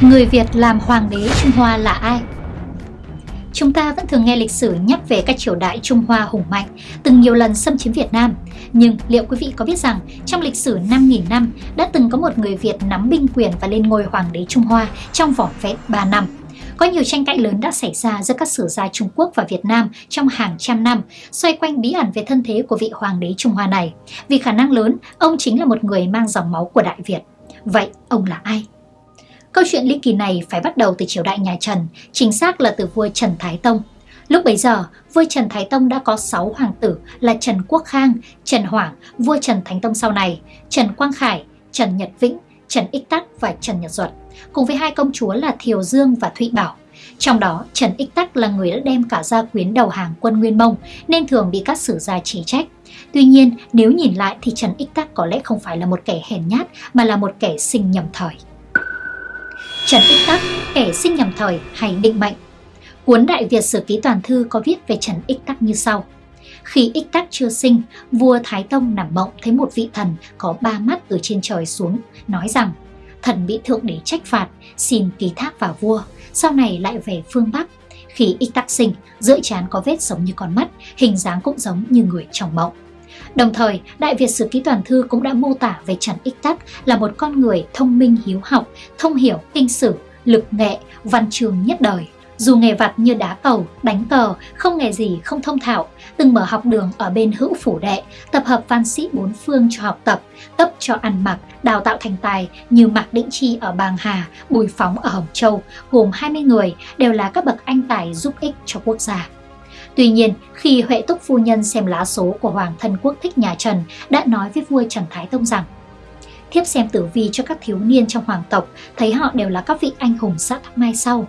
Người Việt làm hoàng đế Trung Hoa là ai? Chúng ta vẫn thường nghe lịch sử nhắc về các triều đại Trung Hoa hùng mạnh, từng nhiều lần xâm chiếm Việt Nam. Nhưng liệu quý vị có biết rằng trong lịch sử 5.000 năm đã từng có một người Việt nắm binh quyền và lên ngôi hoàng đế Trung Hoa trong vỏn vẹn 3 năm? Có nhiều tranh cãi lớn đã xảy ra giữa các sử gia Trung Quốc và Việt Nam trong hàng trăm năm, xoay quanh bí ẩn về thân thế của vị hoàng đế Trung Hoa này. Vì khả năng lớn, ông chính là một người mang dòng máu của Đại Việt. Vậy ông là ai? Câu chuyện ly kỳ này phải bắt đầu từ triều đại nhà Trần, chính xác là từ vua Trần Thái Tông. Lúc bấy giờ, vua Trần Thái Tông đã có 6 hoàng tử là Trần Quốc Khang, Trần Hoảng, vua Trần Thánh Tông sau này, Trần Quang Khải, Trần Nhật Vĩnh, Trần Ích Tắc và Trần Nhật Duật, cùng với hai công chúa là Thiều Dương và Thụy Bảo. Trong đó, Trần Ích Tắc là người đã đem cả gia quyến đầu hàng quân Nguyên Mông nên thường bị các sử gia chỉ trách. Tuy nhiên, nếu nhìn lại thì Trần Ích Tắc có lẽ không phải là một kẻ hèn nhát mà là một kẻ sinh nhầm thời. Trần Ích Tắc, kẻ sinh nhầm thời hay định mệnh. Cuốn Đại Việt Sử Ký Toàn Thư có viết về Trần Ích Tắc như sau. Khi Ích Tắc chưa sinh, vua Thái Tông nằm mộng thấy một vị thần có ba mắt từ trên trời xuống, nói rằng thần bị thượng đế trách phạt, xin ký thác vào vua, sau này lại về phương Bắc. Khi Ích Tắc sinh, giữa trán có vết giống như con mắt, hình dáng cũng giống như người trong mộng. Đồng thời, Đại Việt Sử Ký Toàn Thư cũng đã mô tả về Trần Ích Tắc là một con người thông minh hiếu học, thông hiểu kinh sử, lực nghệ, văn trường nhất đời. Dù nghề vặt như đá cầu, đánh cờ, không nghề gì không thông thạo, từng mở học đường ở bên hữu phủ đệ, tập hợp văn sĩ bốn phương cho học tập, cấp cho ăn mặc, đào tạo thành tài như Mạc Định Chi ở Bàng Hà, Bùi Phóng ở Hồng Châu, gồm 20 người đều là các bậc anh tài giúp ích cho quốc gia. Tuy nhiên, khi Huệ Túc Phu Nhân xem lá số của Hoàng thân quốc thích nhà Trần đã nói với vua Trần Thái Tông rằng Thiếp xem tử vi cho các thiếu niên trong hoàng tộc thấy họ đều là các vị anh hùng sát mai sau.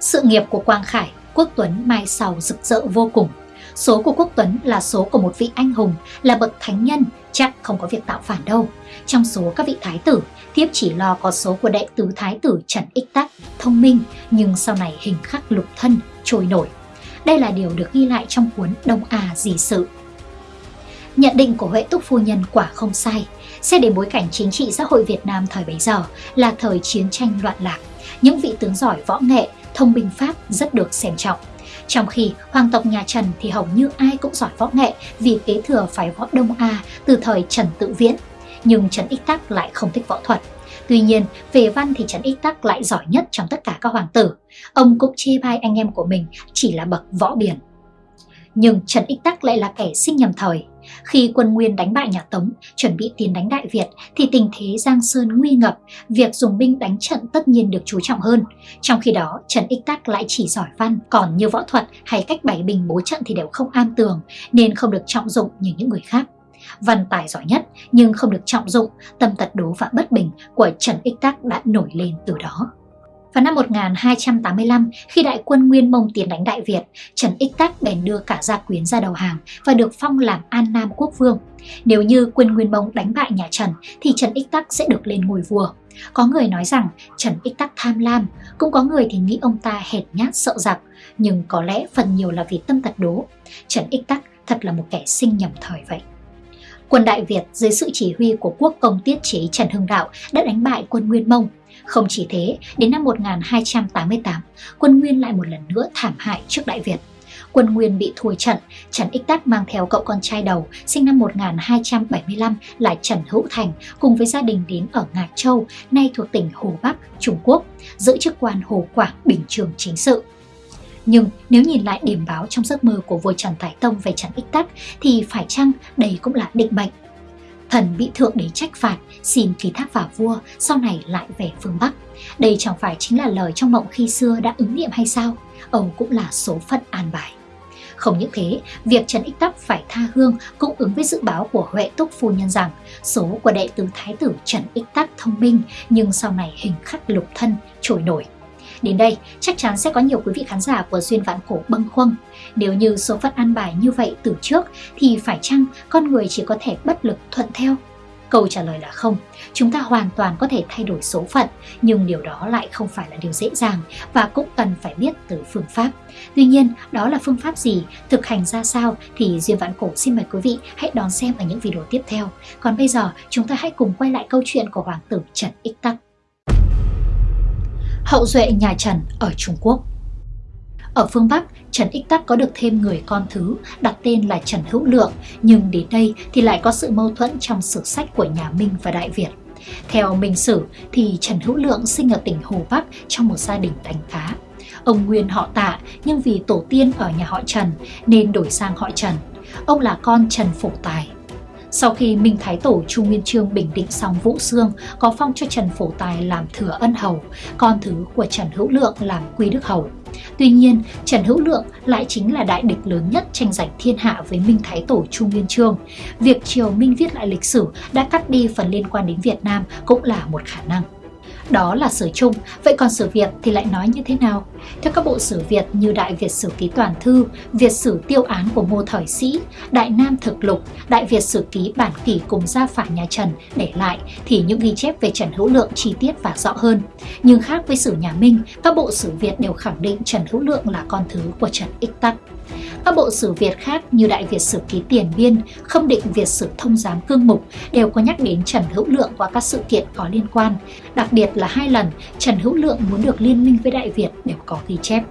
Sự nghiệp của Quang Khải, Quốc Tuấn mai sau rực rỡ vô cùng. Số của Quốc Tuấn là số của một vị anh hùng, là bậc thánh nhân, chắc không có việc tạo phản đâu. Trong số các vị thái tử, thiếp chỉ lo có số của đệ tứ thái tử Trần Ích Tắc, thông minh, nhưng sau này hình khắc lục thân, trôi nổi. Đây là điều được ghi lại trong cuốn Đông A Dì Sự. Nhận định của Huệ Túc Phu Nhân quả không sai. Xét đến bối cảnh chính trị xã hội Việt Nam thời bấy giờ là thời chiến tranh loạn lạc. Những vị tướng giỏi võ nghệ, thông binh pháp rất được xem trọng. Trong khi hoàng tộc nhà Trần thì hầu như ai cũng giỏi võ nghệ vì kế thừa phái võ Đông A từ thời Trần Tự Viễn. Nhưng Trần Ích Tắc lại không thích võ thuật. Tuy nhiên, về văn thì Trần Ích Tắc lại giỏi nhất trong tất cả các hoàng tử. Ông cũng chê bai anh em của mình chỉ là bậc võ biển. Nhưng Trần Ích Tắc lại là kẻ sinh nhầm thời. Khi quân Nguyên đánh bại nhà Tống, chuẩn bị tiến đánh Đại Việt, thì tình thế Giang Sơn nguy ngập, việc dùng binh đánh trận tất nhiên được chú trọng hơn. Trong khi đó, Trần Ích Tắc lại chỉ giỏi văn, còn như võ thuật hay cách bày bình bố trận thì đều không am tường, nên không được trọng dụng như những người khác văn tài giỏi nhất nhưng không được trọng dụng, tâm tật đố và bất bình của Trần Ích Tắc đã nổi lên từ đó. Vào năm 1285, khi đại quân Nguyên Mông tiến đánh Đại Việt, Trần Ích Tắc bèn đưa cả gia quyến ra đầu hàng và được phong làm An Nam Quốc Vương. Nếu như quân Nguyên Mông đánh bại nhà Trần thì Trần Ích Tắc sẽ được lên ngôi vua. Có người nói rằng Trần Ích Tắc tham lam, cũng có người thì nghĩ ông ta hệt nhát sợ giặc, nhưng có lẽ phần nhiều là vì tâm tật đố. Trần Ích Tắc thật là một kẻ sinh nhầm thời vậy. Quân Đại Việt dưới sự chỉ huy của quốc công tiết chế Trần Hưng Đạo đã đánh bại quân Nguyên Mông. Không chỉ thế, đến năm 1288, quân Nguyên lại một lần nữa thảm hại trước Đại Việt. Quân Nguyên bị thua trận, Trần Ích Tắc mang theo cậu con trai đầu sinh năm 1275 là Trần Hữu Thành cùng với gia đình đến ở Ngạc Châu, nay thuộc tỉnh Hồ Bắc, Trung Quốc, giữ chức quan Hồ Quảng Bình Trường Chính sự. Nhưng nếu nhìn lại điểm báo trong giấc mơ của vua Trần Thái Tông về Trần Ích Tắc thì phải chăng đây cũng là định mệnh? Thần bị thượng đế trách phạt, xin ký thác vào vua, sau này lại về phương Bắc. Đây chẳng phải chính là lời trong mộng khi xưa đã ứng nghiệm hay sao? Ông cũng là số phận an bài. Không những thế, việc Trần Ích Tắc phải tha hương cũng ứng với dự báo của Huệ Túc Phu Nhân rằng số của đệ tử Thái tử Trần Ích Tắc thông minh nhưng sau này hình khắc lục thân trôi nổi. Đến đây, chắc chắn sẽ có nhiều quý vị khán giả của Duyên Vạn Cổ bâng khuâng. Nếu như số phận an bài như vậy từ trước thì phải chăng con người chỉ có thể bất lực thuận theo? Câu trả lời là không, chúng ta hoàn toàn có thể thay đổi số phận, nhưng điều đó lại không phải là điều dễ dàng và cũng cần phải biết từ phương pháp. Tuy nhiên, đó là phương pháp gì, thực hành ra sao thì Duyên Vạn Cổ xin mời quý vị hãy đón xem ở những video tiếp theo. Còn bây giờ, chúng ta hãy cùng quay lại câu chuyện của Hoàng tử Trần Ích Tắc. Hậu duệ nhà Trần ở Trung Quốc Ở phương Bắc, Trần Ích Tắc có được thêm người con thứ đặt tên là Trần Hữu Lượng, nhưng đến đây thì lại có sự mâu thuẫn trong sử sách của nhà Minh và Đại Việt. Theo Minh Sử thì Trần Hữu Lượng sinh ở tỉnh Hồ Bắc trong một gia đình đánh cá. Ông Nguyên họ tạ nhưng vì tổ tiên ở nhà họ Trần nên đổi sang họ Trần. Ông là con Trần Phổ Tài. Sau khi Minh Thái Tổ Chu Nguyên Chương bình định xong Vũ Xương, có phong cho Trần Phổ Tài làm thừa ân hầu, con thứ của Trần Hữu Lượng làm quy đức hầu. Tuy nhiên, Trần Hữu Lượng lại chính là đại địch lớn nhất tranh giành thiên hạ với Minh Thái Tổ Chu Nguyên Chương. Việc Triều Minh viết lại lịch sử đã cắt đi phần liên quan đến Việt Nam cũng là một khả năng. Đó là sử chung, vậy còn sử Việt thì lại nói như thế nào? Theo các bộ sử Việt như Đại Việt Sử Ký Toàn Thư, Việt Sử Tiêu Án của Ngô Thời Sĩ, Đại Nam Thực Lục, Đại Việt Sử Ký Bản Kỷ cùng gia phả nhà Trần để lại thì những ghi chép về Trần Hữu Lượng chi tiết và rõ hơn. Nhưng khác với sử nhà Minh, các bộ sử Việt đều khẳng định Trần Hữu Lượng là con thứ của Trần Ích Tắc. Các bộ sử Việt khác như Đại Việt Sử Ký Tiền Biên, Khâm Định Việt Sử Thông Giám Cương Mục đều có nhắc đến Trần Hữu Lượng qua các sự kiện có liên quan. Đặc biệt là hai lần Trần Hữu Lượng muốn được liên minh với Đại Việt đều có ghi chép.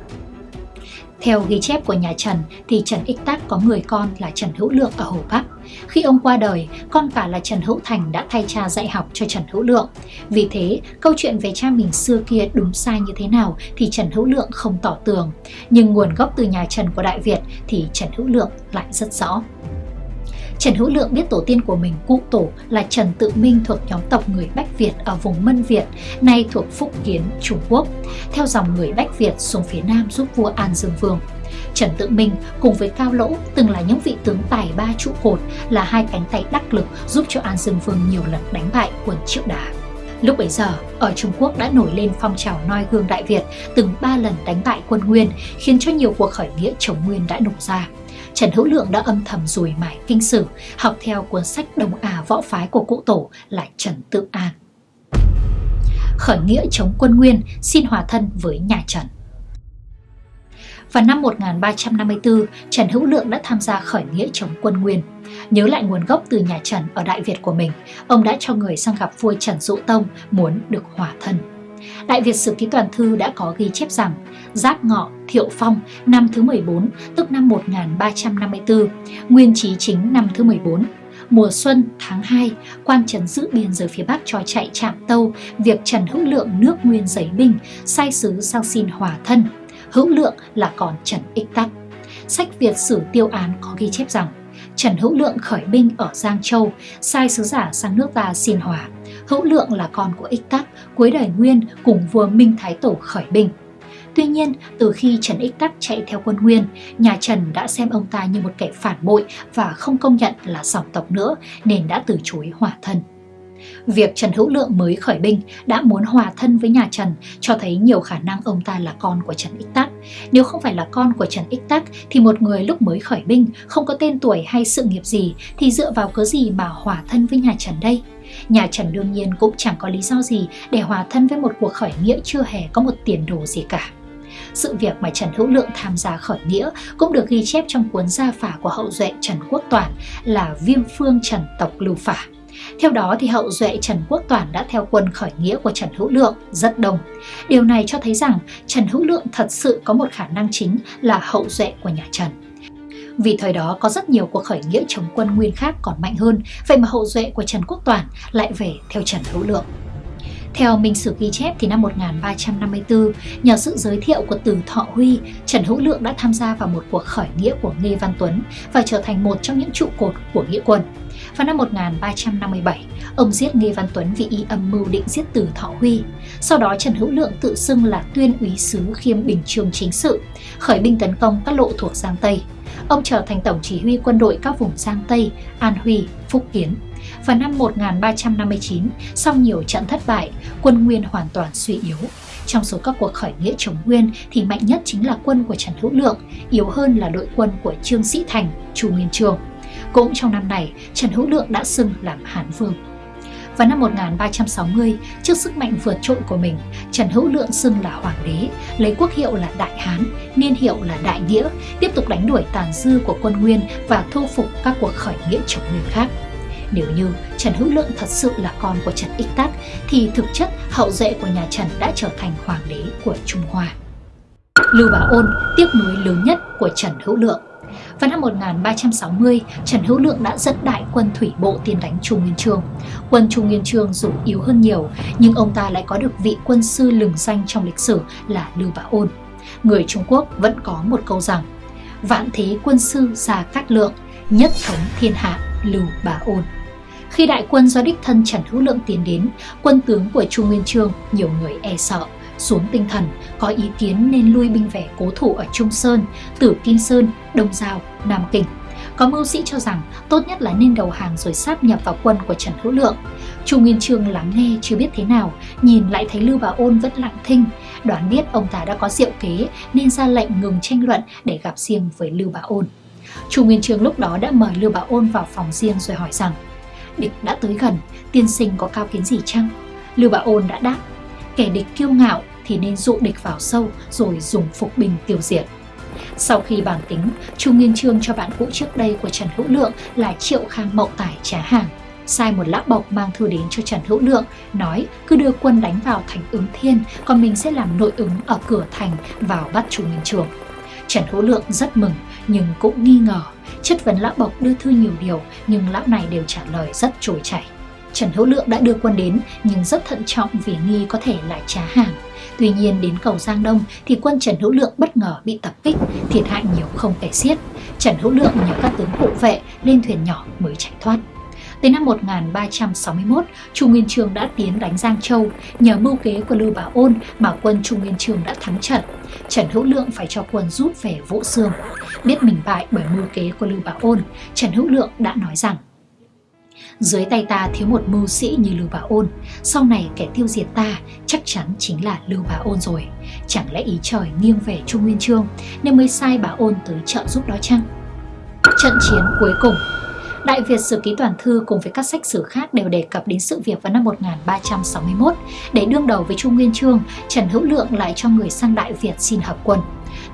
Theo ghi chép của nhà Trần thì Trần Ích Tắc có người con là Trần Hữu Lượng ở Hồ Bắc. Khi ông qua đời, con cả là Trần Hữu Thành đã thay cha dạy học cho Trần Hữu Lượng. Vì thế, câu chuyện về cha mình xưa kia đúng sai như thế nào thì Trần Hữu Lượng không tỏ tường. Nhưng nguồn gốc từ nhà Trần của Đại Việt thì Trần Hữu Lượng lại rất rõ. Trần Hữu Lượng biết tổ tiên của mình cụ tổ là Trần Tự Minh thuộc nhóm tộc người Bách Việt ở vùng Mân Việt, nay thuộc Phúc Kiến, Trung Quốc, theo dòng người Bách Việt xuống phía Nam giúp vua An Dương Vương. Trần Tự Minh cùng với Cao Lỗ từng là những vị tướng tài ba trụ cột là hai cánh tay đắc lực giúp cho An Dương Vương nhiều lần đánh bại quân Triệu Đà. Lúc bấy giờ, ở Trung Quốc đã nổi lên phong trào noi gương Đại Việt, từng ba lần đánh bại quân Nguyên, khiến cho nhiều cuộc khởi nghĩa chống Nguyên đã nổ ra. Trần Hữu Lượng đã âm thầm rùi mải kinh sử, học theo cuốn sách Đông Á võ phái của cụ tổ là Trần Tự An. Khởi nghĩa chống quân Nguyên xin hòa thân với nhà Trần. Vào năm 1354, Trần Hữu Lượng đã tham gia khởi nghĩa chống quân Nguyên. Nhớ lại nguồn gốc từ nhà Trần ở Đại Việt của mình, ông đã cho người sang gặp vua Trần Dụ Tông muốn được hòa thân. Đại Việt Sử Ký Toàn Thư đã có ghi chép rằng Giáp Ngọ, Thiệu Phong năm thứ 14, tức năm 1354, Nguyên Chí Chính năm thứ 14, mùa xuân tháng 2, quan trấn giữ biên giới phía Bắc cho chạy chạm tâu việc Trần Hữu Lượng nước Nguyên giấy binh, sai sứ sang xin hòa thân. Hữu Lượng là còn Trần Ích Tắc. Sách Việt Sử Tiêu Án có ghi chép rằng Trần Hữu Lượng khởi binh ở Giang Châu, sai sứ giả sang nước ta xin hòa. Hữu Lượng là con của Ích Tắc, cuối đời Nguyên cùng vua Minh Thái Tổ khởi binh. Tuy nhiên, từ khi Trần Ích Tắc chạy theo quân Nguyên, nhà Trần đã xem ông ta như một kẻ phản bội và không công nhận là dòng tộc nữa nên đã từ chối hòa thân. Việc Trần Hữu Lượng mới khởi binh đã muốn hòa thân với nhà Trần cho thấy nhiều khả năng ông ta là con của Trần Ích Tắc. Nếu không phải là con của Trần Ích Tắc thì một người lúc mới khởi binh không có tên tuổi hay sự nghiệp gì thì dựa vào cớ gì mà hòa thân với nhà Trần đây? Nhà Trần đương nhiên cũng chẳng có lý do gì để hòa thân với một cuộc khởi nghĩa chưa hề có một tiền đồ gì cả. Sự việc mà Trần Hữu Lượng tham gia khởi nghĩa cũng được ghi chép trong cuốn gia phả của hậu duệ Trần Quốc Toản là Viêm Phương Trần Tộc Lưu Phả. Theo đó thì hậu duệ Trần Quốc Toản đã theo quân khởi nghĩa của Trần Hữu Lượng rất đông. Điều này cho thấy rằng Trần Hữu Lượng thật sự có một khả năng chính là hậu duệ của nhà Trần. Vì thời đó có rất nhiều cuộc khởi nghĩa chống quân nguyên khác còn mạnh hơn, vậy mà hậu duệ của Trần Quốc Toản lại về theo Trần Hữu Lượng. Theo Minh Sử ghi chép thì năm 1354, nhờ sự giới thiệu của Từ Thọ Huy, Trần Hữu Lượng đã tham gia vào một cuộc khởi nghĩa của Nghê Văn Tuấn và trở thành một trong những trụ cột của nghĩa quân. Vào năm 1357, ông giết Nghê Văn Tuấn vì y âm mưu định giết Từ Thọ Huy. Sau đó Trần Hữu Lượng tự xưng là tuyên úy sứ khiêm bình trường chính sự, khởi binh tấn công các lộ thuộc Giang Tây. Ông trở thành tổng chỉ huy quân đội các vùng Giang Tây, An Huy, Phúc Kiến. Vào năm 1359, sau nhiều trận thất bại, quân Nguyên hoàn toàn suy yếu. Trong số các cuộc khởi nghĩa chống Nguyên thì mạnh nhất chính là quân của Trần Hữu Lượng, yếu hơn là đội quân của Trương Sĩ Thành, Chu Nguyên trường. Cũng trong năm này, Trần Hữu Lượng đã xưng làm Hán Vương. Vào năm 1360, trước sức mạnh vượt trội của mình, Trần Hữu Lượng xưng là Hoàng đế, lấy quốc hiệu là Đại Hán, niên hiệu là Đại Nghĩa, tiếp tục đánh đuổi tàn dư của quân Nguyên và thu phục các cuộc khởi nghĩa chống Nguyên khác. Nếu như Trần Hữu Lượng thật sự là con của Trần Ích Tắc thì thực chất hậu duệ của nhà Trần đã trở thành hoàng đế của Trung Hoa. Lưu Bá Ôn tiếc nuối lớn nhất của Trần Hữu Lượng vào năm 1360, Trần Hữu Lượng đã dẫn đại quân thủy bộ tiến đánh Chu Nguyên Chương. Quân Chu Nguyên Chương dù yếu hơn nhiều, nhưng ông ta lại có được vị quân sư lừng danh trong lịch sử là Lưu Bá Ôn. Người Trung Quốc vẫn có một câu rằng, vạn thế quân sư Gia Cát Lượng, nhất thống thiên hạ Lưu Bá Ôn. Khi đại quân do đích thân Trần Hữu Lượng tiến đến, quân tướng của Chu Nguyên Chương nhiều người e sợ, xuống tinh thần, có ý kiến nên lui binh về cố thủ ở Trung Sơn, Tử Kim Sơn, Đông Giao, Nam Kinh. Có mưu sĩ cho rằng tốt nhất là nên đầu hàng rồi sáp nhập vào quân của Trần Hữu Lượng. Chu Nguyên Chương lắng nghe chưa biết thế nào, nhìn lại thấy Lưu Bá Ôn vẫn lặng thinh, đoán biết ông ta đã có diệu kế nên ra lệnh ngừng tranh luận để gặp riêng với Lưu Bá Ôn. Chu Nguyên Chương lúc đó đã mời Lưu Bá Ôn vào phòng riêng rồi hỏi rằng Địch đã tới gần, tiên sinh có cao kiến gì chăng? Lưu Bá Ôn đã đáp Kẻ địch kiêu ngạo thì nên dụ địch vào sâu rồi dùng phục binh tiêu diệt. Sau khi bàn tính, Chu Nguyên Trương cho bạn cũ trước đây của Trần Hữu Lượng là Triệu Khang Mậu Tài trá hàng. Sai một lã bọc mang thư đến cho Trần Hữu Lượng, nói cứ đưa quân đánh vào thành ứng thiên, còn mình sẽ làm nội ứng ở cửa thành vào bắt Chu Nguyên Trương. Trần Hữu Lượng rất mừng nhưng cũng nghi ngờ. Chất vấn lão bộc đưa thư nhiều điều nhưng lão này đều trả lời rất trôi chảy. Trần Hữu Lượng đã đưa quân đến nhưng rất thận trọng vì nghi có thể là trá hàng. Tuy nhiên đến cầu Giang Đông thì quân Trần Hữu Lượng bất ngờ bị tập kích, thiệt hại nhiều không kể xiết. Trần Hữu Lượng nhờ các tướng hộ vệ lên thuyền nhỏ mới chạy thoát. Tới năm 1361, Chu Nguyên Chương đã tiến đánh Giang Châu. Nhờ mưu kế của Lưu Bảo Ôn mà quân Chu Nguyên Chương đã thắng trận. Trần Hữu Lượng phải cho quân rút về Vũ Xương. Biết mình bại bởi mưu kế của Lưu Bảo Ôn, Trần Hữu Lượng đã nói rằng dưới tay ta thiếu một mưu sĩ như Lưu Bá Ôn, sau này kẻ tiêu diệt ta chắc chắn chính là Lưu Bá Ôn rồi. Chẳng lẽ ý trời nghiêng về Trung Nguyên Chương nên mới sai Bá Ôn tới trợ giúp đó chăng? Trận chiến cuối cùng Đại Việt Sử Ký Toàn Thư cùng với các sách sử khác đều đề cập đến sự việc vào năm 1361. Để đương đầu với Trung Nguyên Chương, Trần Hữu Lượng lại cho người sang Đại Việt xin hợp quân.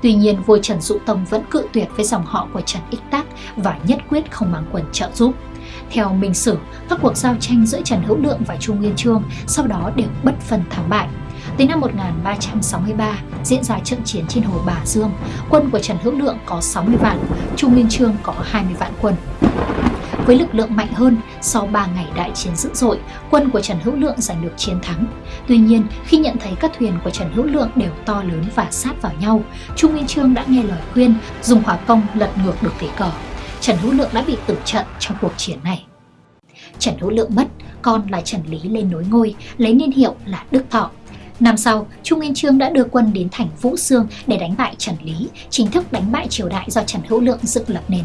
Tuy nhiên, vua Trần Dụ Tông vẫn cự tuyệt với dòng họ của Trần Ích Tác và nhất quyết không mang quân trợ giúp. Theo Minh Sử, các cuộc giao tranh giữa Trần Hữu Lượng và Chu Nguyên Chương sau đó đều bất phân thắng bại. Tới năm 1363, diễn ra trận chiến trên hồ Bà Dương, quân của Trần Hữu Lượng có 60 vạn, Chu Nguyên Chương có 20 vạn quân. Với lực lượng mạnh hơn, sau 3 ngày đại chiến dữ dội, quân của Trần Hữu Lượng giành được chiến thắng. Tuy nhiên, khi nhận thấy các thuyền của Trần Hữu Lượng đều to lớn và sát vào nhau, Trung Nguyên Chương đã nghe lời khuyên dùng hỏa công lật ngược được thế cờ. Trần Hữu Lượng đã bị tử trận trong cuộc chiến này. Trần Hữu Lượng mất, con là Trần Lý lên nối ngôi, lấy niên hiệu là Đức Thọ. Năm sau, Trung Nguyên Trương đã đưa quân đến thành Vũ Sương để đánh bại Trần Lý, chính thức đánh bại triều đại do Trần Hữu Lượng dựng lập nên.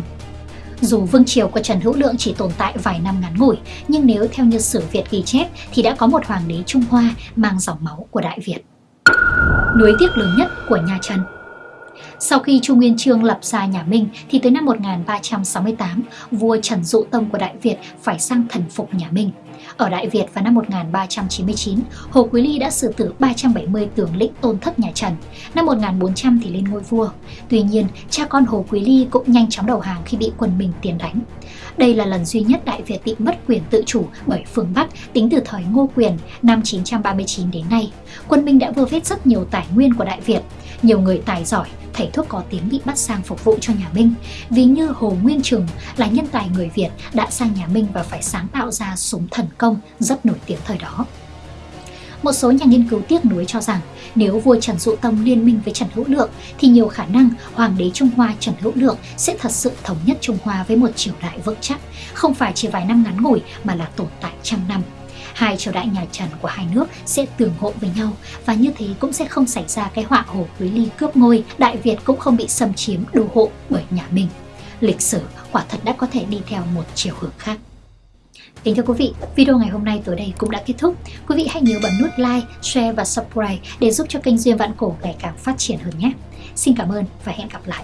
Dù vương triều của Trần Hữu Lượng chỉ tồn tại vài năm ngắn ngủi, nhưng nếu theo như sử Việt ghi chép thì đã có một hoàng đế Trung Hoa mang dòng máu của Đại Việt. Nối tiếc lớn nhất của nhà Trần sau khi Chu Nguyên Chương lập ra nhà Minh thì tới năm 1368, vua Trần Dụ Tông của Đại Việt phải sang thần phục nhà Minh. Ở Đại Việt vào năm 1399, Hồ Quý Ly đã xử tử 370 tướng lĩnh tôn thất nhà Trần. Năm 1400 thì lên ngôi vua. Tuy nhiên, cha con Hồ Quý Ly cũng nhanh chóng đầu hàng khi bị quân Minh tiến đánh. Đây là lần duy nhất Đại Việt bị mất quyền tự chủ bởi phương Bắc tính từ thời Ngô Quyền năm 939 đến nay. Quân Minh đã vơ vét rất nhiều tài nguyên của Đại Việt. Nhiều người tài giỏi, thầy thuốc có tiếng bị bắt sang phục vụ cho nhà Minh. ví như Hồ Nguyên Trừng là nhân tài người Việt đã sang nhà Minh và phải sáng tạo ra súng thần công rất nổi tiếng thời đó. Một số nhà nghiên cứu tiếc nuối cho rằng nếu vua Trần Dụ Tông liên minh với Trần Hữu Lượng thì nhiều khả năng Hoàng đế Trung Hoa Trần Hữu Lượng sẽ thật sự thống nhất Trung Hoa với một triều đại vững chắc, không phải chỉ vài năm ngắn ngủi mà là tồn tại trăm năm hai triều đại nhà Trần của hai nước sẽ tường hộ với nhau và như thế cũng sẽ không xảy ra cái họa hồ Quý Ly cướp ngôi, Đại Việt cũng không bị xâm chiếm đô hộ bởi nhà Minh. Lịch sử quả thật đã có thể đi theo một chiều hướng khác. Kính thưa quý vị, video ngày hôm nay tới đây cũng đã kết thúc. Quý vị hãy nhớ bấm nút like, share và subscribe để giúp cho kênh Duyên Vạn Cổ ngày càng phát triển hơn nhé. Xin cảm ơn và hẹn gặp lại.